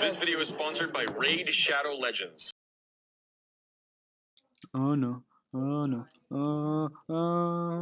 This video is sponsored by Raid Shadow Legends. Oh no, oh no, oh, oh.